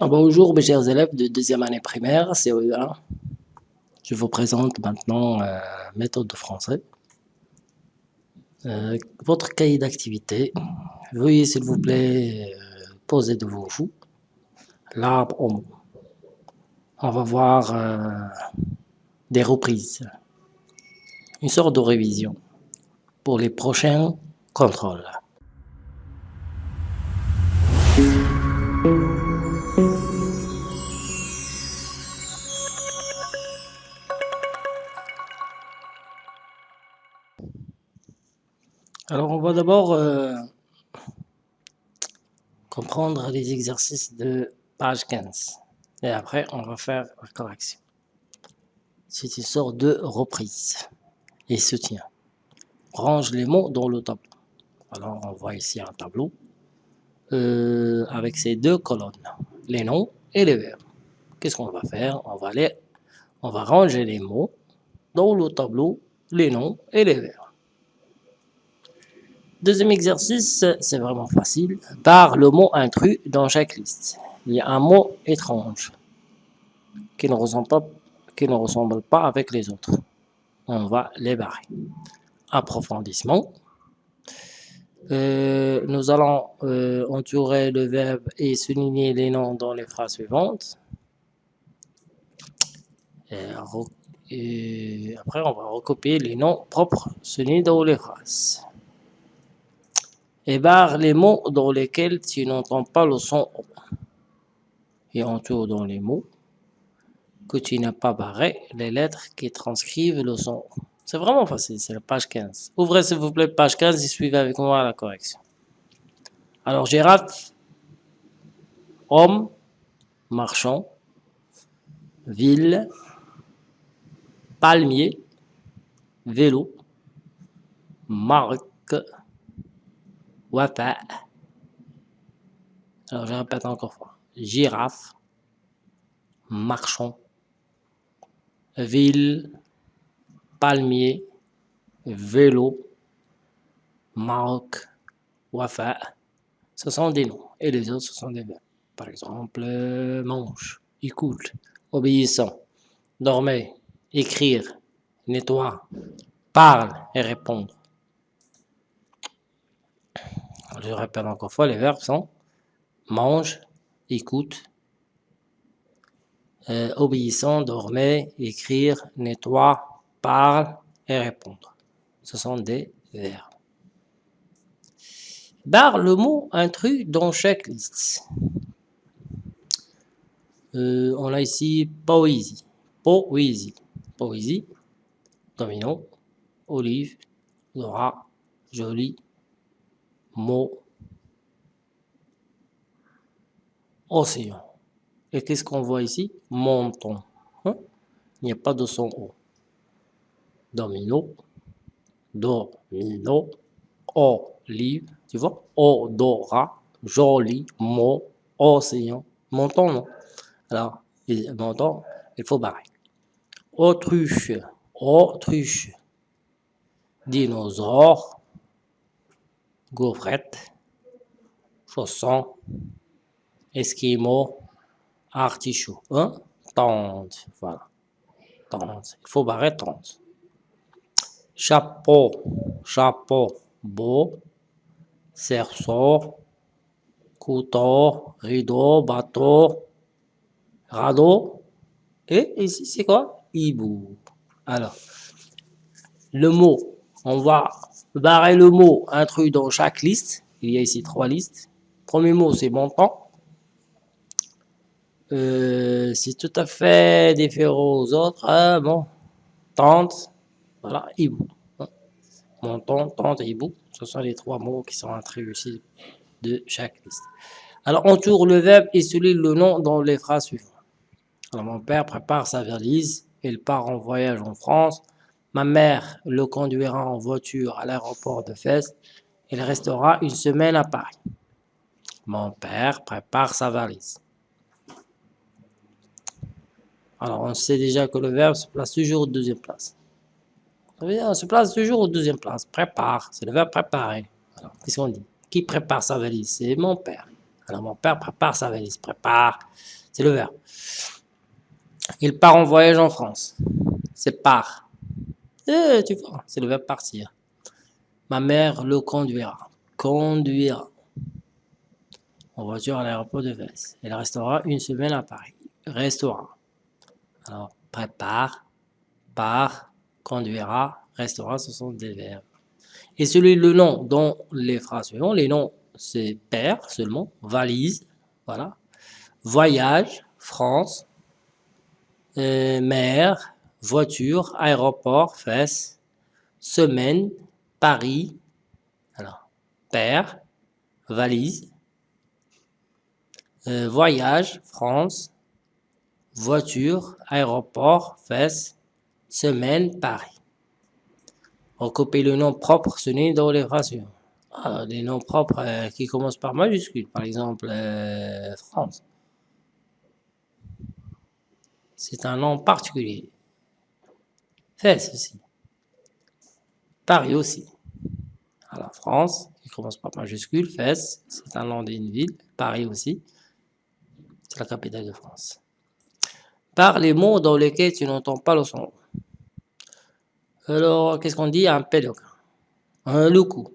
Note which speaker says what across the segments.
Speaker 1: Ah, bonjour mes chers élèves de deuxième année primaire, CE1. Je vous présente maintenant euh, méthode de français. Euh, votre cahier d'activité. Veuillez s'il vous plaît euh, poser devant vous l'arbre mot. On va voir euh, des reprises, une sorte de révision pour les prochains contrôles. Va d'abord euh, comprendre les exercices de page 15. Et après, on va faire la correction. C'est une sorte de reprise et soutien. Range les mots dans le tableau. Alors, on voit ici un tableau euh, avec ces deux colonnes, les noms et les verbes. Qu'est-ce qu'on va faire? On va, les, on va ranger les mots dans le tableau, les noms et les verbes. Deuxième exercice, c'est vraiment facile. Par le mot intrus dans chaque liste. Il y a un mot étrange qui ne ressemble pas, avec les autres. On va les barrer. Approfondissement. Euh, nous allons euh, entourer le verbe et souligner les noms dans les phrases suivantes. Et après, on va recopier les noms propres soulignés dans les phrases et barre les mots dans lesquels tu n'entends pas le son O. Et entoure dans les mots que tu n'as pas barré les lettres qui transcrivent le son O. C'est vraiment facile, c'est la page 15. Ouvrez s'il vous plaît page 15 et suivez avec moi la correction. Alors girafe, homme, marchand, ville, palmier, vélo, marque, Wafa. Alors, je répète encore fois. Girafe, marchand, ville, palmier, vélo, marque, wafa. Ce sont des noms. Et les autres, ce sont des verbes. Par exemple, mange, écoute, obéissant, dormez, écrire, nettoie, parle et répondre. Je répète encore fois, les verbes sont mange, écoute, euh, obéissant, dormait, écrire, nettoie, parle et répondre. Ce sont des verbes. Barre le mot intrus dans chaque liste. Euh, on a ici poésie, poésie, poésie, domino, olive, Laura, joli, mot océan. Et qu'est-ce qu'on voit ici? Monton. Hein? Il n'y a pas de son O. Domino, domino, olive, tu vois? Odorat, joli, mot, océan. Monton, non? Alors, monton, il faut barrer. Autruche, autruche, dinosaure, gaufrette, chausson, esquimau, artichaut. Hein? Tente, voilà. Tente. Il faut barrer tente. Chapeau, chapeau, beau, cerceau, couteau, rideau, bateau, radeau. Et ici, c'est quoi? Hibou. Alors, le mot, on va barrer le mot intrus dans chaque liste. Il y a ici trois listes. Premier mot, c'est montant. Euh, c'est tout à fait différent aux autres. Ah, bon, tente, voilà, hibou. Montant, tente hibou. Ce sont les trois mots qui sont intrus ici de chaque liste. Alors, on tourne le verbe et celui le nom dans les phrases suivantes. Alors, mon père prépare sa valise. Il part en voyage en France. Ma mère le conduira en voiture à l'aéroport de Fès. Il restera une semaine à Paris. Mon père prépare sa valise. Alors, on sait déjà que le verbe se place toujours au deuxième place. On se place toujours au deuxième place. Prépare, c'est le verbe préparer. Alors, qu'est-ce qu'on dit? Qui prépare sa valise? C'est mon père. Alors mon père prépare sa valise, prépare, c'est le verbe. Il part en voyage en France, c'est part. Eh, tu vois, c'est le verbe partir. Ma mère le conduira, conduira en voiture à l'aéroport de Vence. Elle restera une semaine à Paris, restera. Alors, prépare, part, conduira, restera, ce sont des verbes. Et celui, le nom dans les phrases suivantes, les noms, c'est père seulement, valise, voilà, voyage, France, euh, mer, voiture, aéroport, fesse, semaine, Paris, alors, père, valise, euh, voyage, France, voiture, aéroport, fesse, semaine, Paris. On copie le nom propre n'est dans les phrases ah, les noms propres euh, qui commencent par majuscule, par exemple euh, France. C'est un nom particulier. Fesse aussi. Paris aussi. Alors France, qui commence par majuscule, Fès, c'est un nom d'une ville. Paris aussi, c'est la capitale de France. Par les mots dans lesquels tu n'entends pas le son. Alors, qu'est-ce qu'on dit? Un péloquin. Un loukou.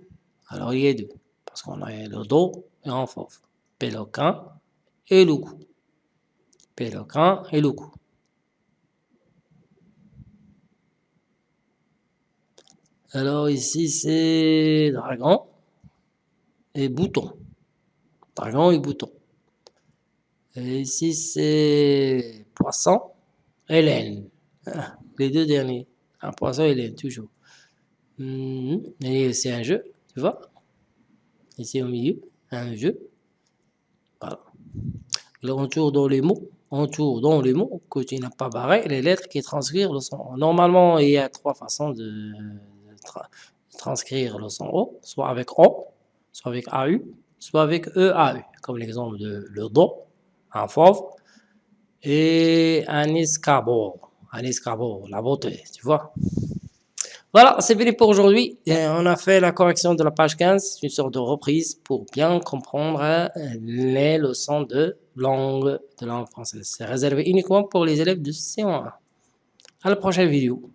Speaker 1: Alors, il y a deux. Parce qu'on a le do et un fauve. Péloquin et loukou. Péloquin et loukou. Alors ici, c'est dragon et bouton. Dragon et bouton. Et ici, c'est poisson et laine. Ah, les deux derniers. Un poisson et laine, toujours. Mhm. Et c'est un jeu, tu vois. Ici au milieu, un jeu. Voilà. Alors on tourne dans les mots. On tourne dans les mots que tu n'as pas barré, les lettres qui transcrivent le son. Normalement, il y a trois façons de, transcrire le son O, soit avec O, soit avec AU, soit avec EAU, comme l'exemple de le Do, un fauve, et un escabeau, un escabeau, la beauté, tu vois. Voilà, c'est fini pour aujourd'hui. On a fait la correction de la page 15, c'est une sorte de reprise pour bien comprendre les leçons de langue de langue française. C'est réservé uniquement pour les élèves de C1. À la prochaine vidéo.